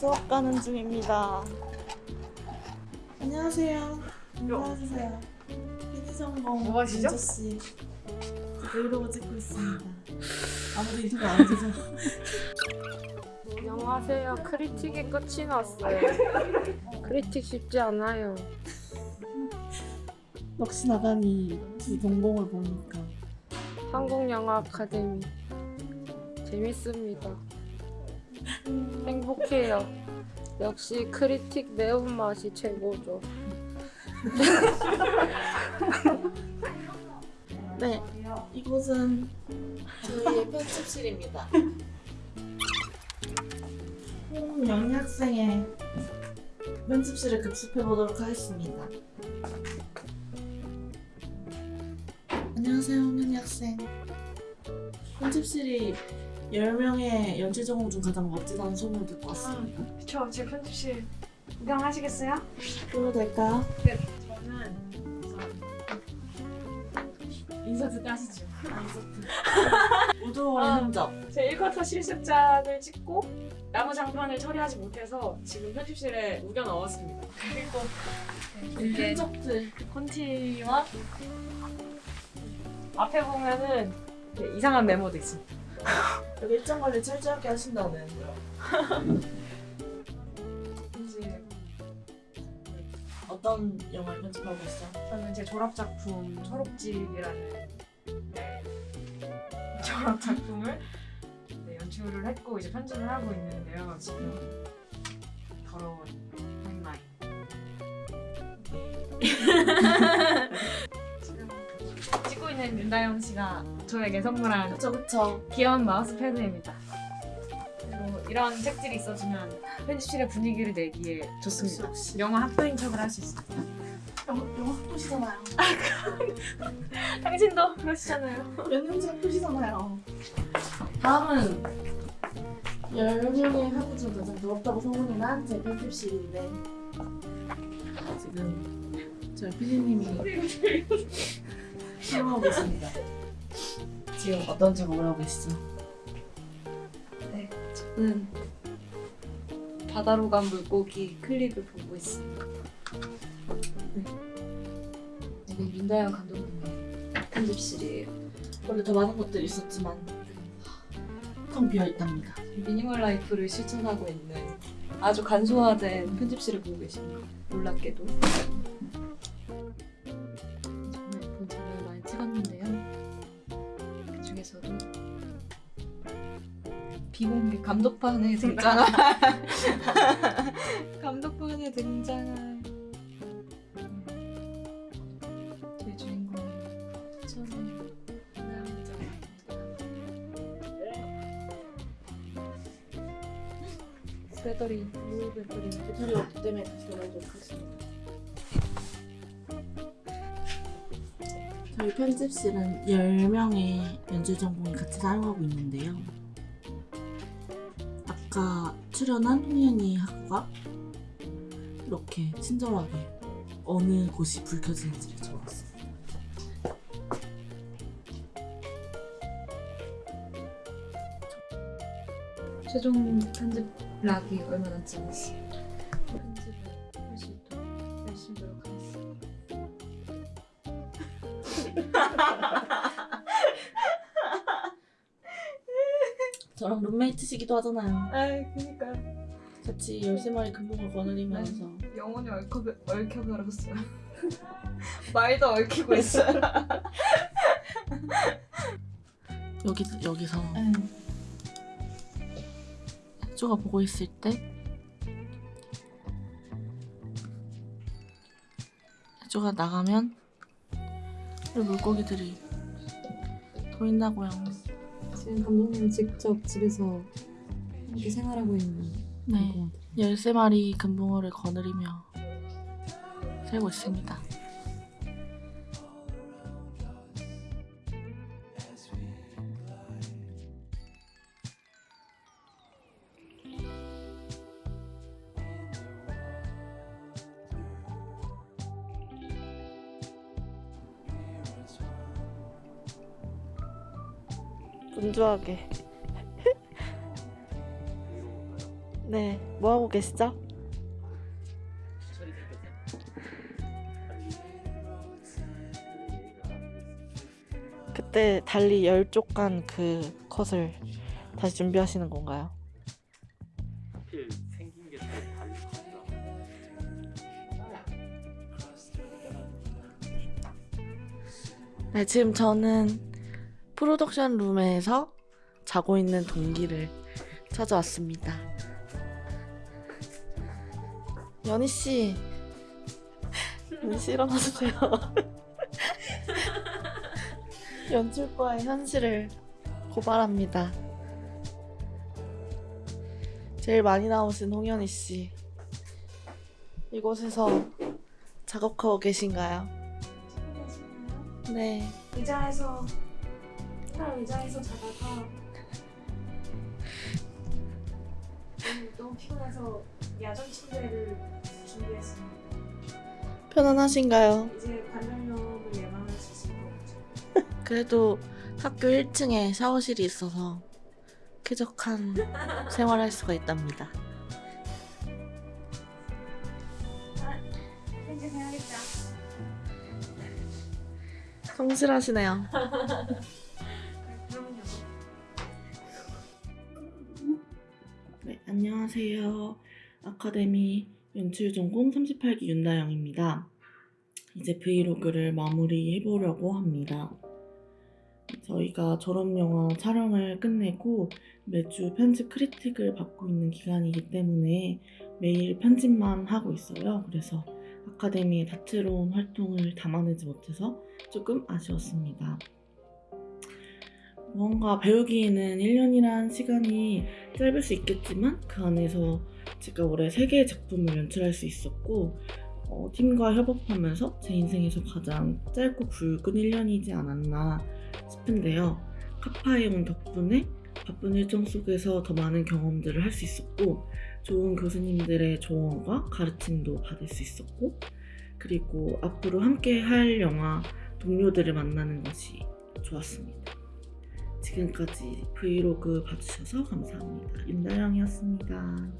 수업 가는 중입니다. 안녕하세요. 인사해주세요. 피디전공 뭐 하시죠? 민주 씨. 브이로그 찍고 있습니다. 아무도 인터뷰 안 해주셔서. 안녕하세요. 크리틱이 끝이 났어요. 크리틱 쉽지 않아요. 넋이 나가니 두 동공을 보니까 한국영화 아카데미 재밌습니다. 행복해요. 역시 크리틱 매운맛이 최고죠. 네 이곳은 저희의 편집실입니다. 홍영희 학생의 편집실을 급습해 보도록 하겠습니다. 안녕하세요, 홍현희 학생. 편집실이 10명의 연출 전공 중 가장 멋지다는 소문을 듣고 왔습니다. 그쵸, 제 편집실 구경하시겠어요? 불러도 될까요? 네, 저는 인서트 따시죠. 우두원의 아. 흔적. 제 1쿼터 실습작을 찍고 나무 장판을 처리하지 못해서 지금 편집실에 우겨 넣었습니다. 그리고 이 이게 흔적들. 콘티와 앞에 보면은 이상한 메모도 있습니다. 여기 일정 관리 철저하게 하신다는. 이제 어떤 영화를 편집하고 있어? 저는 제 졸업 작품 초록집이라는 네, 졸업 작품을 네, 연출을 했고 이제 편집을 하고 있는데요. 지금 더러운 타임라인. 지금 찍고 있는 윤다영 씨가 저에게 선물한 그쵸 그쵸. 귀여운 마우스 패드입니다. 그리고 이런 책들이 있어주면 편집실의 분위기를 내기에 좋습니다. 역시. 영화 학도인 척을 할 수 있습니다. 영화, 영화 학도시잖아요. 당신도 그러시잖아요. 연영지 학도시잖아요. 다음은 10명의 학우 중 가장 더럽다고 소문이 난제 편집실인데 지금 저희 PD님이 실험하고 계십니다. 지금 어떤 작업을 하고 계시죠? 저는 바다로 간 물고기 클립을 보고 있습니다. 네. 이게 민다영 감독님의 편집실이에요. 원래 더 많은 것들이 있었지만 텅 비어 있답니다. 미니멀 라이프를 실천하고 있는 아주 간소화된 편집실을 보고 계십니다. 놀랍게도. 비공개 감독판에 등장한 감독판에 등장한 저희 주인공 천의 남자입니다. 배터리, 물 배터리. 배터리 없기 때문에 다시 돌아오도록 하겠습니다. 저희 편집실은 10명의 연출 전공이 같이 사용하고 있는데요. 아까 출연한 홍현희 학우가 이렇게 친절하게 어느 곳이 불 켜지는지를 적었어요. 최종 편집 락이 얼마 남지 않았어요. 편집을 할 수 있도록 열심히 노력하겠습니다. 저랑 룸메이트시기도 하잖아요. 아, 그니까요. 같이 13마리 금붕을 거느리면서 영혼이 얽혀, 얽혀버렸어요. 말도 얽히고 있어요. 여기, 여기서 네. 쪼가 보고 있을 때 쪼가 나가면 이 물고기들이 보인다고요. 지금 감독님 직접 집에서 이렇게 생활하고 있는 네. 것 같아요. 13마리 금붕어를 거느리며 살고 있습니다. 분주하게. 네, 뭐 하고 계시죠? 그때 달리 열쪽간 그 컷을 다시 준비하시는 건가요? 네, 지금 저는 프로덕션 룸에서 자고 있는 동기를 찾아왔습니다. 연희 씨, 연희 씨 일어나주세요. 연출과의 현실을 고발합니다. 제일 많이 나오신 홍현희 씨, 이곳에서 작업하고 계신가요? 네. 의자에서 한 의자에서 자다가 너무, 피곤해서 야전 침대를 준비했습니다. 편안하신가요? 이제 관절염을 예방할 수 있을 것 같아요. 그래도 학교 1층에 샤워실이 있어서 쾌적한 생활할 수가 있답니다. 편집해야겠다. 성실하시네요. 안녕하세요. 아카데미 연출 전공 38기 윤다영입니다. 이제 브이로그를 마무리해 보려고 합니다. 저희가 졸업영화 촬영을 끝내고 매주 편집 크리틱을 받고 있는 기간이기 때문에 매일 편집만 하고 있어요. 그래서 아카데미의 다채로운 활동을 담아내지 못해서 조금 아쉬웠습니다. 무언가 배우기에는 1년이란 시간이 짧을 수 있겠지만 그 안에서 제가 올해 3개의 작품을 연출할 수 있었고 어, 팀과 협업하면서 제 인생에서 가장 짧고 굵은 1년이지 않았나 싶은데요. 카파에 온 덕분에 바쁜 일정 속에서 더 많은 경험들을 할 수 있었고 좋은 교수님들의 조언과 가르침도 받을 수 있었고 그리고 앞으로 함께 할 영화 동료들을 만나는 것이 좋았습니다. 지금까지 브이로그 봐주셔서 감사합니다. 윤다영이었습니다.